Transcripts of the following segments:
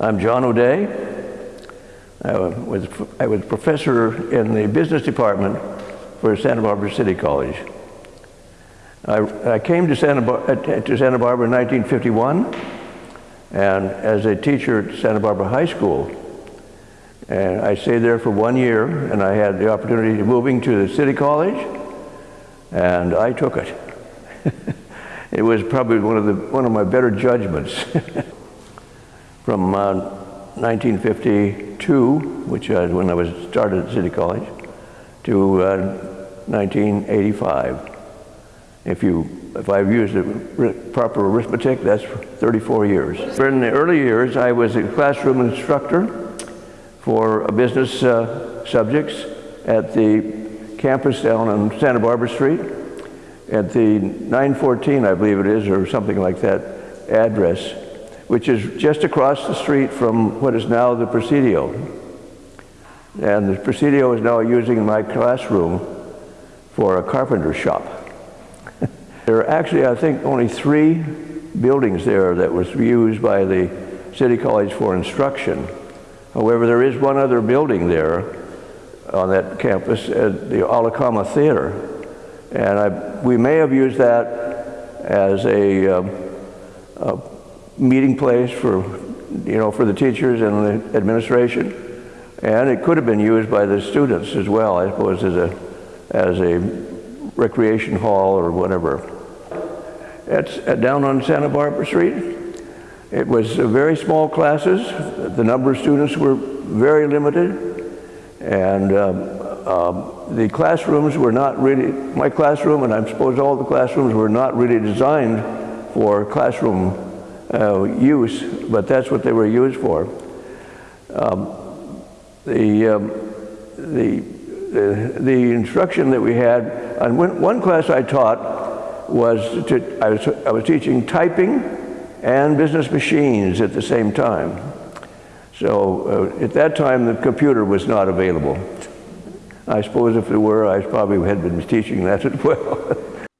I'm John O'Day. I was, I was professor in the business department for Santa Barbara City College. I, I came to Santa, Bar uh, to Santa Barbara in 1951 and as a teacher at Santa Barbara High School. And I stayed there for one year and I had the opportunity of moving to the City College and I took it. it was probably one of, the, one of my better judgments. From uh, 1952, which was when I was started at City College, to uh, 1985. If you if I've used the proper arithmetic, that's 34 years. In the early years, I was a classroom instructor for business uh, subjects at the campus down on Santa Barbara Street at the 914, I believe it is, or something like that address, which is just across the street from what is now the Presidio. And the Presidio is now using my classroom for a carpenter shop. there are actually, I think, only three buildings there that was used by the City College for instruction. However, there is one other building there on that campus the Alhecama Theater. And I, we may have used that as a, um, a, meeting place for, you know, for the teachers and the administration. And it could have been used by the students as well, I suppose, as a, as a recreation hall or whatever. It's uh, down on Santa Barbara Street. It was uh, very small classes. The number of students were very limited. And um, um, the classrooms were not really, my classroom, and I suppose all the classrooms were not really designed for classroom uh, use, but that's what they were used for. Um, the, um, the, the, instruction that we had, and one class I taught was, to, I was, I was teaching typing and business machines at the same time. So uh, at that time, the computer was not available. I suppose if it were, I probably had been teaching that as well.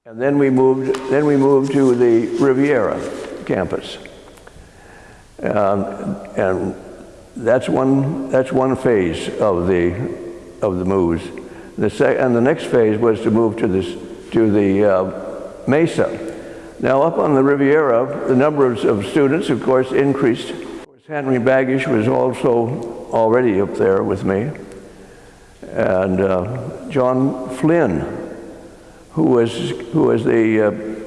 and then we moved, then we moved to the Riviera campus. Um, and that's one, that's one phase of the, of the moves. The and the next phase was to move to, this, to the uh, Mesa. Now up on the Riviera, the number of, of students, of course, increased Henry Baggish was also already up there with me. And uh, John Flynn, who was, who was the uh,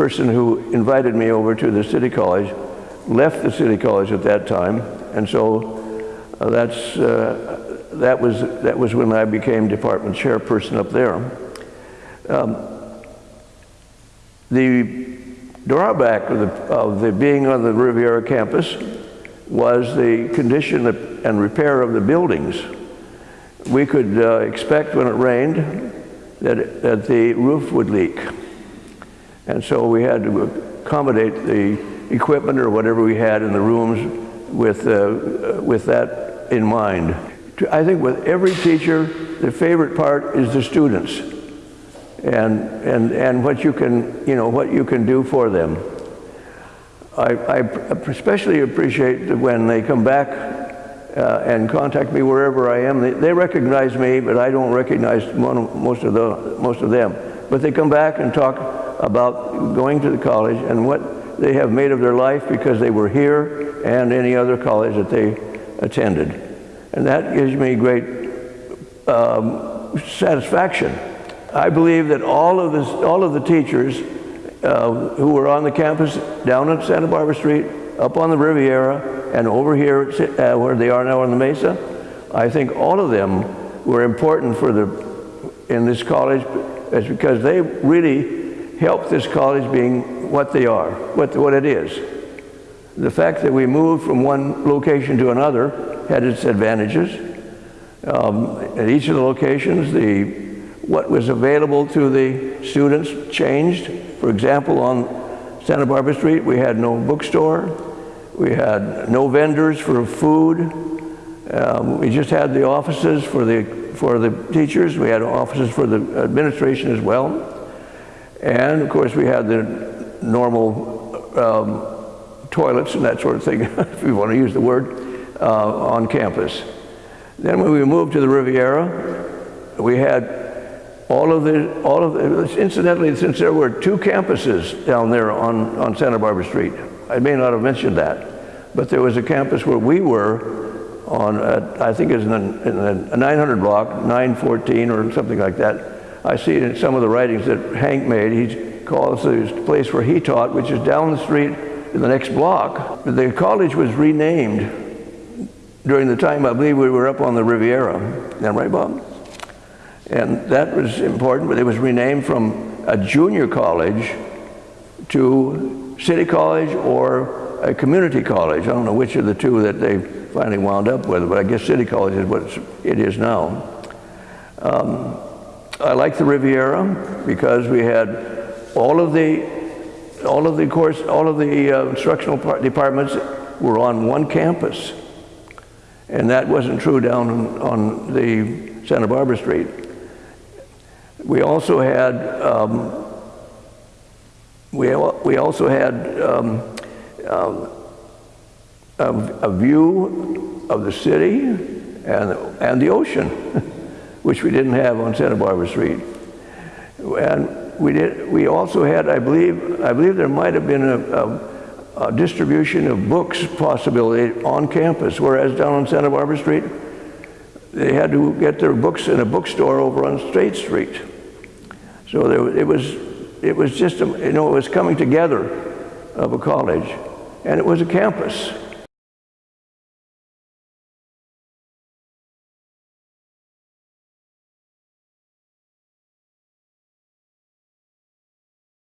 person who invited me over to the City College, left the City College at that time. And so uh, that's, uh, that, was, that was when I became department chairperson up there. Um, the drawback of the, of the being on the Riviera campus was the condition and repair of the buildings. We could uh, expect when it rained that, it, that the roof would leak. And so we had to accommodate the equipment or whatever we had in the rooms with, uh, with that in mind. I think with every teacher, the favorite part is the students and, and, and what, you can, you know, what you can do for them. I, I especially appreciate that when they come back uh, and contact me wherever I am. They, they, recognize me, but I don't recognize most of, the, most of them. But they come back and talk about going to the college and what they have made of their life because they were here and any other college that they attended. And that gives me great um, satisfaction. I believe that all of, this, all of the teachers uh, who were on the campus down at Santa Barbara Street, up on the Riviera, and over here uh, where they are now on the Mesa. I think all of them were important for the in this college is because they really helped this college being what they are, what, what it is. The fact that we moved from one location to another had its advantages. Um, at each of the locations, the, what was available to the students changed. For example, on Santa Barbara Street, we had no bookstore. We had no vendors for food. Um, we just had the offices for the, for the teachers. We had offices for the administration as well. And of course, we had the normal um, toilets and that sort of thing, if you want to use the word, uh, on campus. Then when we moved to the Riviera, we had all of the, all of the, incidentally, since there were two campuses down there on, on Santa Barbara Street, I may not have mentioned that, but there was a campus where we were on, uh, I think it's in the, in the 900 block, 914 or something like that. I see it in some of the writings that Hank made. He calls the place where he taught, which is down the street in the next block. The college was renamed during the time I believe we were up on the Riviera. That right, Bob? And that was important, but it was renamed from a junior college to City College or a community college. I don't know which of the two that they finally wound up with, but I guess City College is what it is now. Um, I like the Riviera because we had all of the all of the course all of the uh, instructional departments were on one campus, and that wasn't true down on, the Santa Barbara Street. We also had um, we we also had um, um, a, a view of the city and and the ocean. which we didn't have on Santa Barbara Street. And we did. We also had, I believe, I believe there might have been a, a, a distribution of books possibility on campus, whereas down on Santa Barbara Street, they had to get their books in a bookstore over on State Street. So there, it was, it was just, a, you know, it was coming together of a college, and it was a campus.